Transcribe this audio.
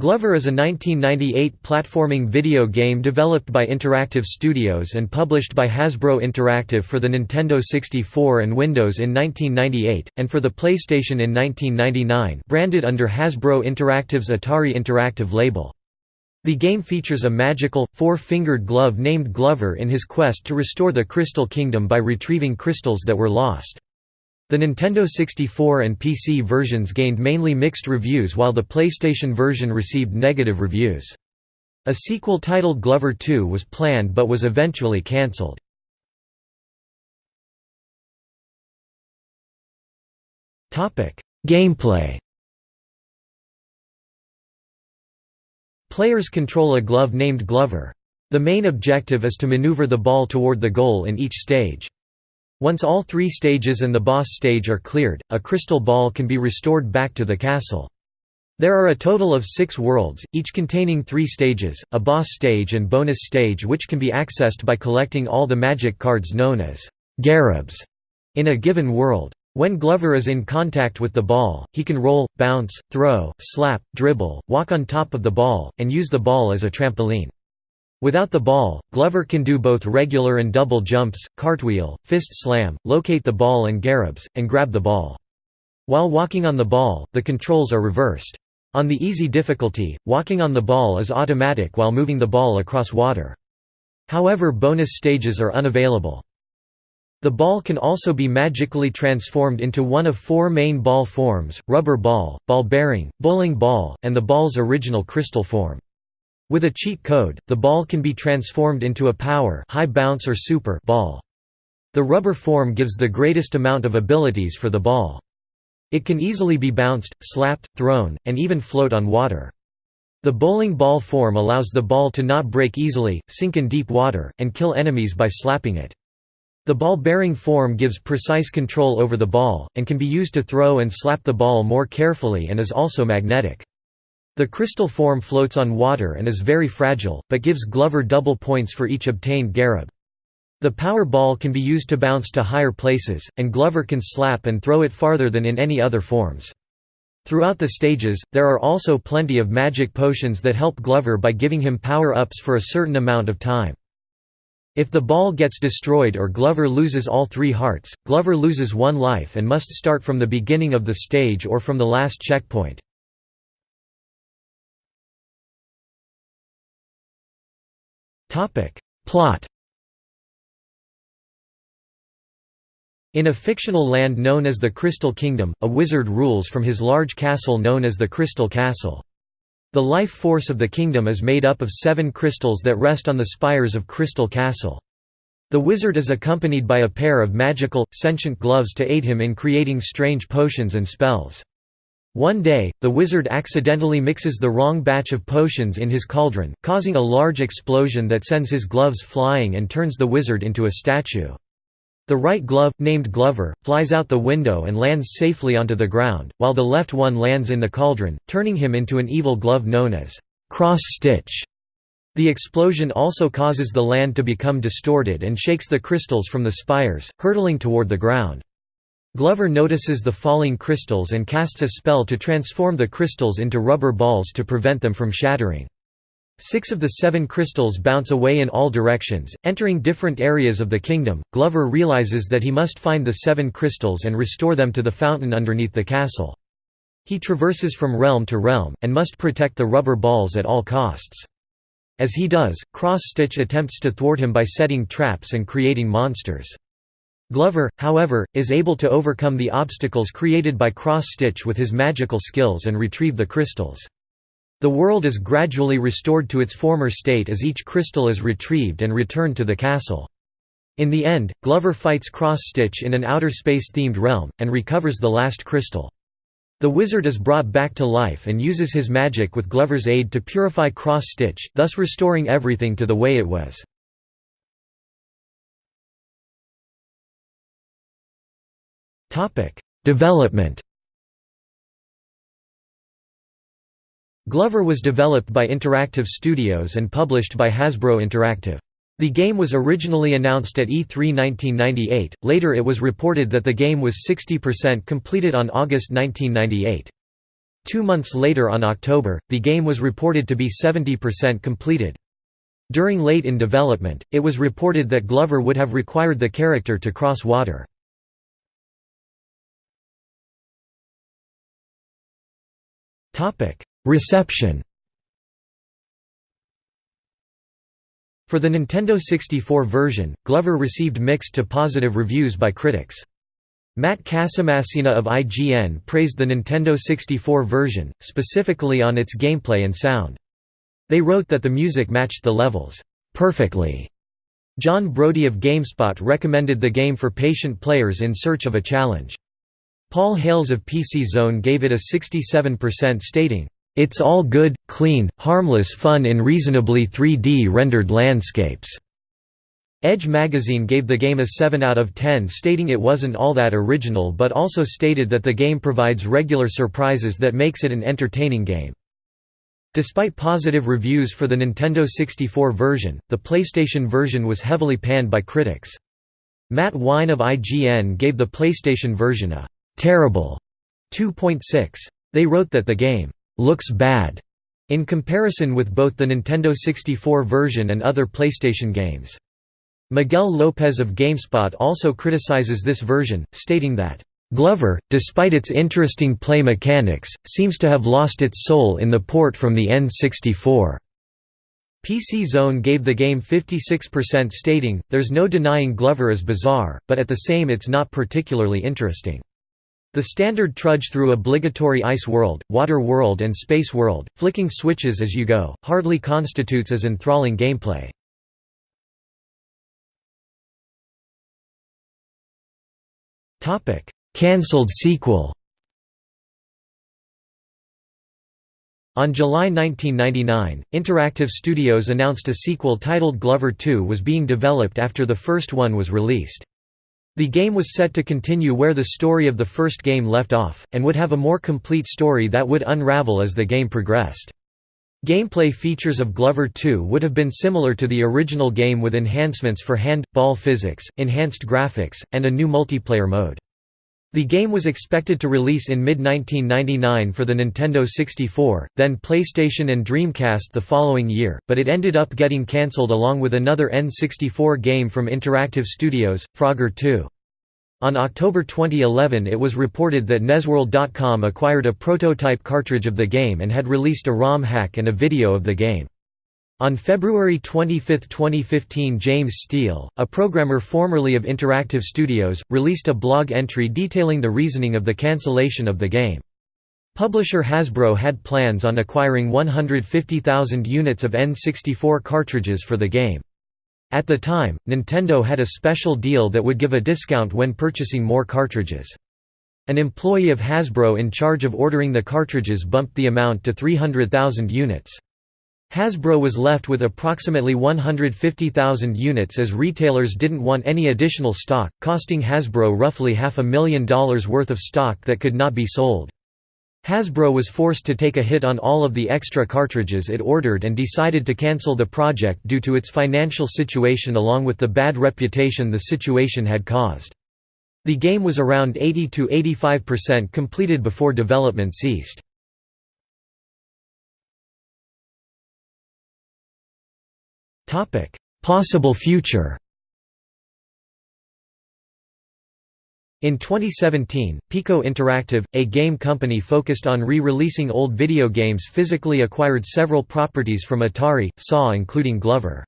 Glover is a 1998 platforming video game developed by Interactive Studios and published by Hasbro Interactive for the Nintendo 64 and Windows in 1998, and for the PlayStation in 1999 branded under Hasbro Interactive's Atari Interactive label. The game features a magical, four-fingered glove named Glover in his quest to restore the Crystal Kingdom by retrieving crystals that were lost. The Nintendo 64 and PC versions gained mainly mixed reviews while the PlayStation version received negative reviews. A sequel titled Glover 2 was planned but was eventually cancelled. Gameplay Players control a glove named Glover. The main objective is to maneuver the ball toward the goal in each stage. Once all three stages and the boss stage are cleared, a crystal ball can be restored back to the castle. There are a total of six worlds, each containing three stages, a boss stage and bonus stage which can be accessed by collecting all the magic cards known as Garabs in a given world. When Glover is in contact with the ball, he can roll, bounce, throw, slap, dribble, walk on top of the ball, and use the ball as a trampoline. Without the ball, Glover can do both regular and double jumps, cartwheel, fist slam, locate the ball and garabs, and grab the ball. While walking on the ball, the controls are reversed. On the easy difficulty, walking on the ball is automatic while moving the ball across water. However bonus stages are unavailable. The ball can also be magically transformed into one of four main ball forms, rubber ball, ball bearing, bowling ball, and the ball's original crystal form. With a cheat code, the ball can be transformed into a power high bounce or super ball. The rubber form gives the greatest amount of abilities for the ball. It can easily be bounced, slapped, thrown, and even float on water. The bowling ball form allows the ball to not break easily, sink in deep water, and kill enemies by slapping it. The ball-bearing form gives precise control over the ball, and can be used to throw and slap the ball more carefully and is also magnetic. The crystal form floats on water and is very fragile, but gives Glover double points for each obtained Garab. The power ball can be used to bounce to higher places, and Glover can slap and throw it farther than in any other forms. Throughout the stages, there are also plenty of magic potions that help Glover by giving him power-ups for a certain amount of time. If the ball gets destroyed or Glover loses all three hearts, Glover loses one life and must start from the beginning of the stage or from the last checkpoint. Topic. Plot In a fictional land known as the Crystal Kingdom, a wizard rules from his large castle known as the Crystal Castle. The life force of the kingdom is made up of seven crystals that rest on the spires of Crystal Castle. The wizard is accompanied by a pair of magical, sentient gloves to aid him in creating strange potions and spells. One day, the wizard accidentally mixes the wrong batch of potions in his cauldron, causing a large explosion that sends his gloves flying and turns the wizard into a statue. The right glove, named Glover, flies out the window and lands safely onto the ground, while the left one lands in the cauldron, turning him into an evil glove known as cross stitch. The explosion also causes the land to become distorted and shakes the crystals from the spires, hurtling toward the ground. Glover notices the falling crystals and casts a spell to transform the crystals into rubber balls to prevent them from shattering. Six of the seven crystals bounce away in all directions, entering different areas of the kingdom. Glover realizes that he must find the seven crystals and restore them to the fountain underneath the castle. He traverses from realm to realm, and must protect the rubber balls at all costs. As he does, Cross-Stitch attempts to thwart him by setting traps and creating monsters. Glover, however, is able to overcome the obstacles created by Cross-Stitch with his magical skills and retrieve the crystals. The world is gradually restored to its former state as each crystal is retrieved and returned to the castle. In the end, Glover fights Cross-Stitch in an outer space-themed realm, and recovers the last crystal. The wizard is brought back to life and uses his magic with Glover's aid to purify Cross-Stitch, thus restoring everything to the way it was. Development. Glover was developed by Interactive Studios and published by Hasbro Interactive. The game was originally announced at E3 1998, later it was reported that the game was 60% completed on August 1998. Two months later on October, the game was reported to be 70% completed. During late in development, it was reported that Glover would have required the character to cross water. Reception For the Nintendo 64 version, Glover received mixed to positive reviews by critics. Matt Casamassina of IGN praised the Nintendo 64 version, specifically on its gameplay and sound. They wrote that the music matched the levels perfectly. John Brody of GameSpot recommended the game for patient players in search of a challenge. Paul Hales of PC Zone gave it a 67% stating, "...it's all good, clean, harmless fun in reasonably 3D rendered landscapes." Edge magazine gave the game a 7 out of 10 stating it wasn't all that original but also stated that the game provides regular surprises that makes it an entertaining game. Despite positive reviews for the Nintendo 64 version, the PlayStation version was heavily panned by critics. Matt Wine of IGN gave the PlayStation version a «terrible» 2.6. They wrote that the game «looks bad» in comparison with both the Nintendo 64 version and other PlayStation games. Miguel Lopez of GameSpot also criticizes this version, stating that, "...Glover, despite its interesting play mechanics, seems to have lost its soul in the port from the N64." PC Zone gave the game 56% stating, there's no denying Glover is bizarre, but at the same it's not particularly interesting. The standard trudge through obligatory ice world, water world and space world, flicking switches as you go, hardly constitutes as enthralling gameplay. Cancelled sequel. On July 1999, Interactive Studios announced a sequel titled Glover 2 was being developed after the first one was released. The game was set to continue where the story of the first game left off, and would have a more complete story that would unravel as the game progressed. Gameplay features of Glover 2 would have been similar to the original game with enhancements for hand-ball physics, enhanced graphics, and a new multiplayer mode. The game was expected to release in mid-1999 for the Nintendo 64, then PlayStation and Dreamcast the following year, but it ended up getting cancelled along with another N64 game from Interactive Studios, Frogger 2. On October 2011 it was reported that Nesworld.com acquired a prototype cartridge of the game and had released a ROM hack and a video of the game. On February 25, 2015 James Steele, a programmer formerly of Interactive Studios, released a blog entry detailing the reasoning of the cancellation of the game. Publisher Hasbro had plans on acquiring 150,000 units of N64 cartridges for the game. At the time, Nintendo had a special deal that would give a discount when purchasing more cartridges. An employee of Hasbro in charge of ordering the cartridges bumped the amount to 300,000 units. Hasbro was left with approximately 150,000 units as retailers didn't want any additional stock, costing Hasbro roughly half a million dollars worth of stock that could not be sold. Hasbro was forced to take a hit on all of the extra cartridges it ordered and decided to cancel the project due to its financial situation along with the bad reputation the situation had caused. The game was around 80–85% completed before development ceased. Possible future In 2017, Piko Interactive, a game company focused on re-releasing old video games physically acquired several properties from Atari, SAW including Glover.